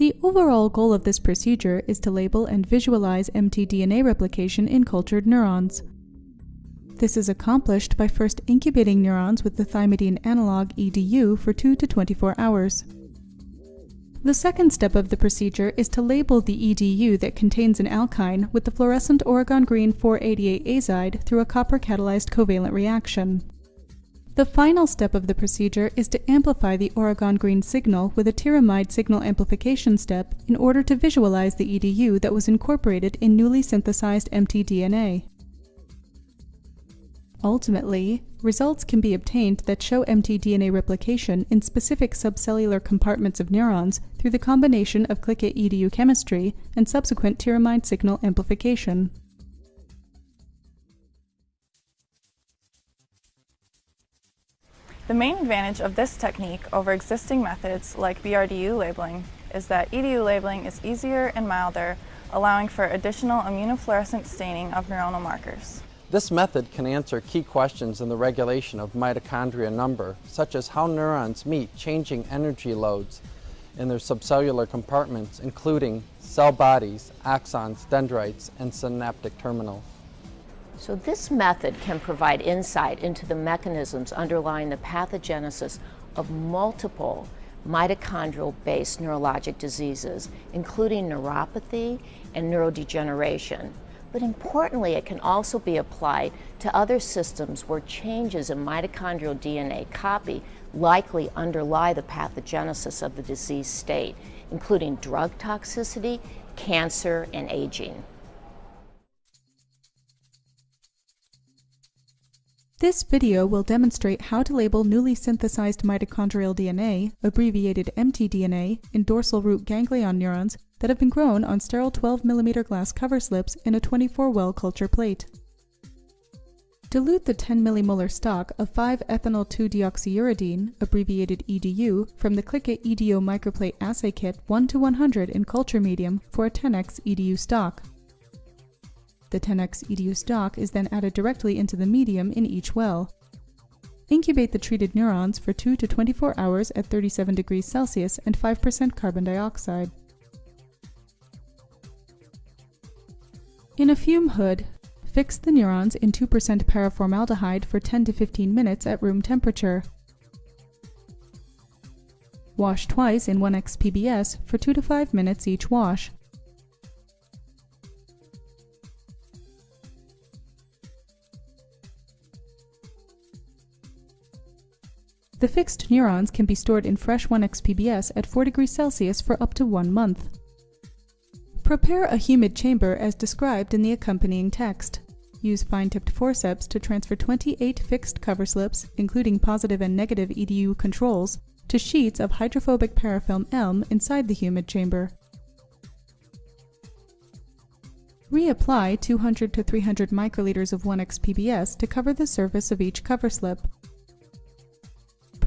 The overall goal of this procedure is to label and visualize mtDNA replication in cultured neurons. This is accomplished by first incubating neurons with the thymidine analog EDU for 2 to 24 hours. The second step of the procedure is to label the EDU that contains an alkyne with the fluorescent Oregon green 488 azide through a copper catalyzed covalent reaction. The final step of the procedure is to amplify the Oregon green signal with a tyramide signal amplification step in order to visualize the EDU that was incorporated in newly synthesized mtDNA. Ultimately, results can be obtained that show mtDNA replication in specific subcellular compartments of neurons through the combination of click-it EDU chemistry and subsequent tyramide signal amplification. The main advantage of this technique over existing methods like BRDU labeling is that EDU labeling is easier and milder, allowing for additional immunofluorescent staining of neuronal markers. This method can answer key questions in the regulation of mitochondria number, such as how neurons meet changing energy loads in their subcellular compartments, including cell bodies, axons, dendrites, and synaptic terminals. So this method can provide insight into the mechanisms underlying the pathogenesis of multiple mitochondrial-based neurologic diseases, including neuropathy and neurodegeneration. But importantly, it can also be applied to other systems where changes in mitochondrial DNA copy likely underlie the pathogenesis of the disease state, including drug toxicity, cancer, and aging. This video will demonstrate how to label newly synthesized mitochondrial DNA, abbreviated mtDNA, in dorsal root ganglion neurons that have been grown on sterile 12 mm glass cover slips in a 24-well culture plate. Dilute the 10 millimolar stock of 5-ethynyl-2-deoxyuridine, abbreviated EDU, from the click-it EDU microplate assay kit 1 to 100 in culture medium for a 10x EDU stock. The 10x EDU stock is then added directly into the medium in each well. Incubate the treated neurons for 2 to 24 hours at 37 degrees Celsius and 5% carbon dioxide. In a fume hood, fix the neurons in 2% paraformaldehyde for 10 to 15 minutes at room temperature. Wash twice in 1x PBS for 2 to 5 minutes each wash. The fixed neurons can be stored in fresh 1-xPBS at 4 degrees Celsius for up to one month. Prepare a humid chamber as described in the accompanying text. Use fine-tipped forceps to transfer 28 fixed cover slips, including positive and negative EDU controls, to sheets of hydrophobic parafilm M inside the humid chamber. Reapply 200 to 300 microliters of 1-xPBS to cover the surface of each cover slip.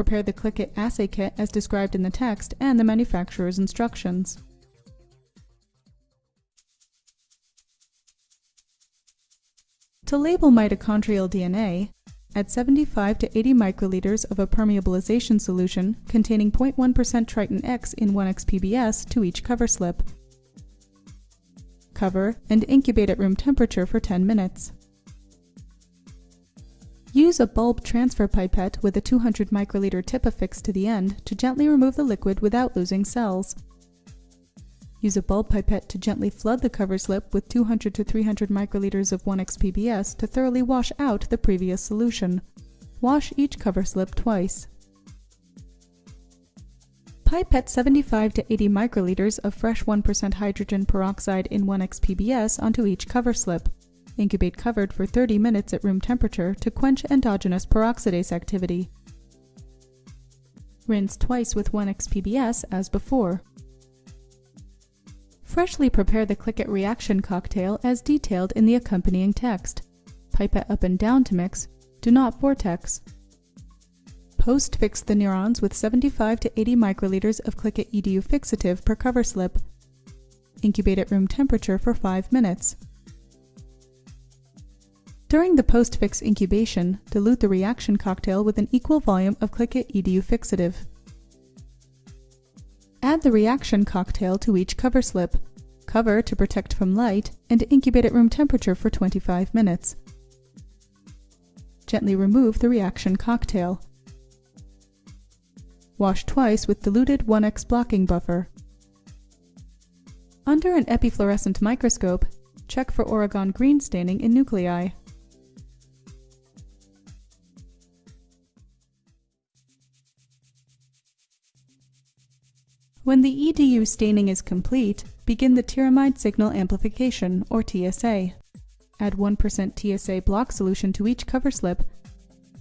Prepare the click-it assay kit as described in the text and the manufacturer's instructions. To label mitochondrial DNA, add 75 to 80 microliters of a permeabilization solution containing 0.1% Triton X in 1-xPBS to each cover slip. Cover and incubate at room temperature for 10 minutes. Use a bulb transfer pipette with a 200 microliter tip affixed to the end to gently remove the liquid without losing cells. Use a bulb pipette to gently flood the cover slip with 200 to 300 microliters of 1-xPBS to thoroughly wash out the previous solution. Wash each cover slip twice. Pipette 75 to 80 microliters of fresh 1% hydrogen peroxide in 1-xPBS onto each cover slip. Incubate covered for 30 minutes at room temperature to quench endogenous peroxidase activity. Rinse twice with 1-xPBS as before. Freshly prepare the click-it reaction cocktail as detailed in the accompanying text. Pipette up and down to mix, do not vortex. Post-fix the neurons with 75 to 80 microliters of click-it EDU fixative per cover slip. Incubate at room temperature for 5 minutes. During the post-fix incubation, dilute the reaction cocktail with an equal volume of Click-It EDU fixative. Add the reaction cocktail to each cover slip, cover to protect from light, and incubate at room temperature for 25 minutes. Gently remove the reaction cocktail. Wash twice with diluted 1x blocking buffer. Under an epifluorescent microscope, check for Oregon green staining in nuclei. When the EDU staining is complete, begin the tyramide signal amplification, or TSA. Add 1% TSA block solution to each cover slip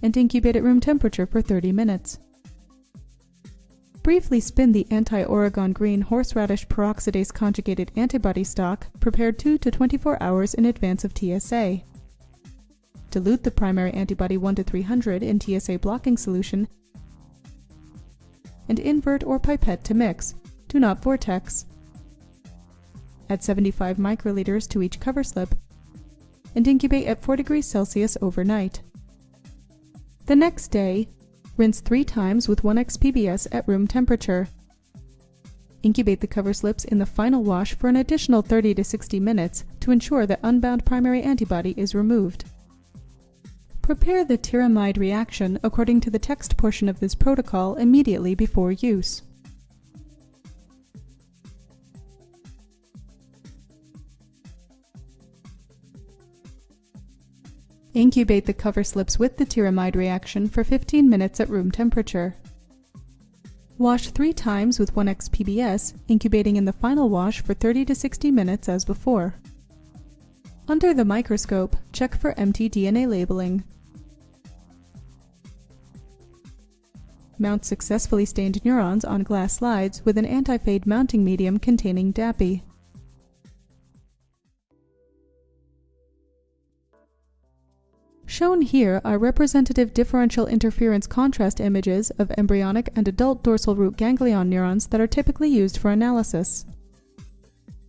and incubate at room temperature for 30 minutes. Briefly spin the anti-Oregon green horseradish peroxidase conjugated antibody stock prepared 2 to 24 hours in advance of TSA. Dilute the primary antibody 1 to 300 in TSA blocking solution and invert or pipette to mix. Do not vortex. Add 75 microliters to each cover slip and incubate at 4 degrees Celsius overnight. The next day, rinse three times with 1x PBS at room temperature. Incubate the cover slips in the final wash for an additional 30 to 60 minutes to ensure that unbound primary antibody is removed. Prepare the tyramide reaction according to the text portion of this protocol immediately before use. Incubate the cover slips with the tyramide reaction for 15 minutes at room temperature. Wash three times with 1x PBS, incubating in the final wash for 30 to 60 minutes as before. Under the microscope, check for mtDNA labeling. Mount successfully stained neurons on glass slides with an anti-fade mounting medium containing DAPI. Shown here are representative differential interference contrast images of embryonic and adult dorsal root ganglion neurons that are typically used for analysis.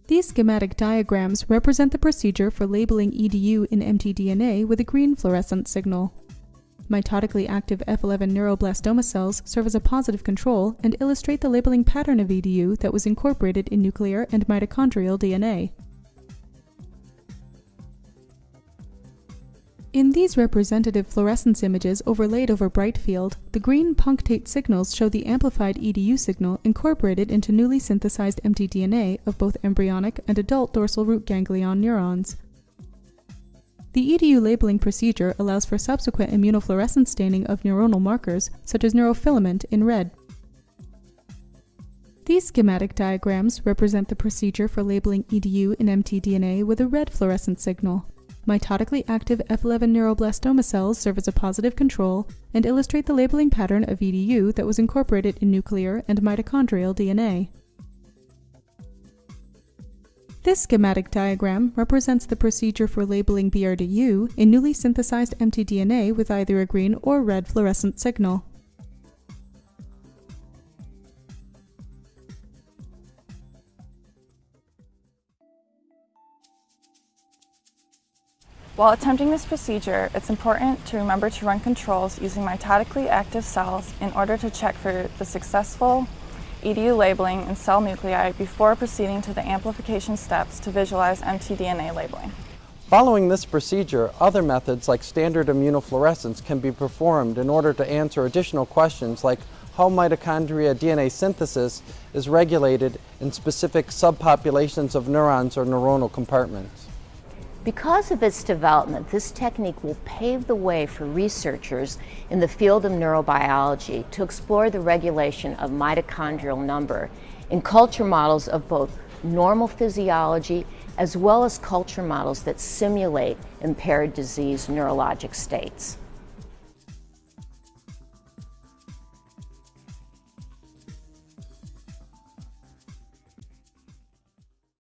These schematic diagrams represent the procedure for labeling EDU in mtDNA with a green fluorescent signal. Mitotically active F11 neuroblastoma cells serve as a positive control and illustrate the labeling pattern of EDU that was incorporated in nuclear and mitochondrial DNA. In these representative fluorescence images overlaid over bright field, the green punctate signals show the amplified EDU signal incorporated into newly synthesized mtDNA of both embryonic and adult dorsal root ganglion neurons. The EDU labeling procedure allows for subsequent immunofluorescence staining of neuronal markers, such as neurofilament, in red. These schematic diagrams represent the procedure for labeling EDU in mtDNA with a red fluorescent signal. Mitotically active F11 neuroblastoma cells serve as a positive control and illustrate the labeling pattern of EDU that was incorporated in nuclear and mitochondrial DNA. This schematic diagram represents the procedure for labeling BRDU in newly synthesized mtDNA with either a green or red fluorescent signal. While attempting this procedure, it's important to remember to run controls using mitotically active cells in order to check for the successful EDU labeling in cell nuclei before proceeding to the amplification steps to visualize mtDNA labeling. Following this procedure, other methods like standard immunofluorescence can be performed in order to answer additional questions like how mitochondria DNA synthesis is regulated in specific subpopulations of neurons or neuronal compartments. Because of its development, this technique will pave the way for researchers in the field of neurobiology to explore the regulation of mitochondrial number in culture models of both normal physiology as well as culture models that simulate impaired disease neurologic states.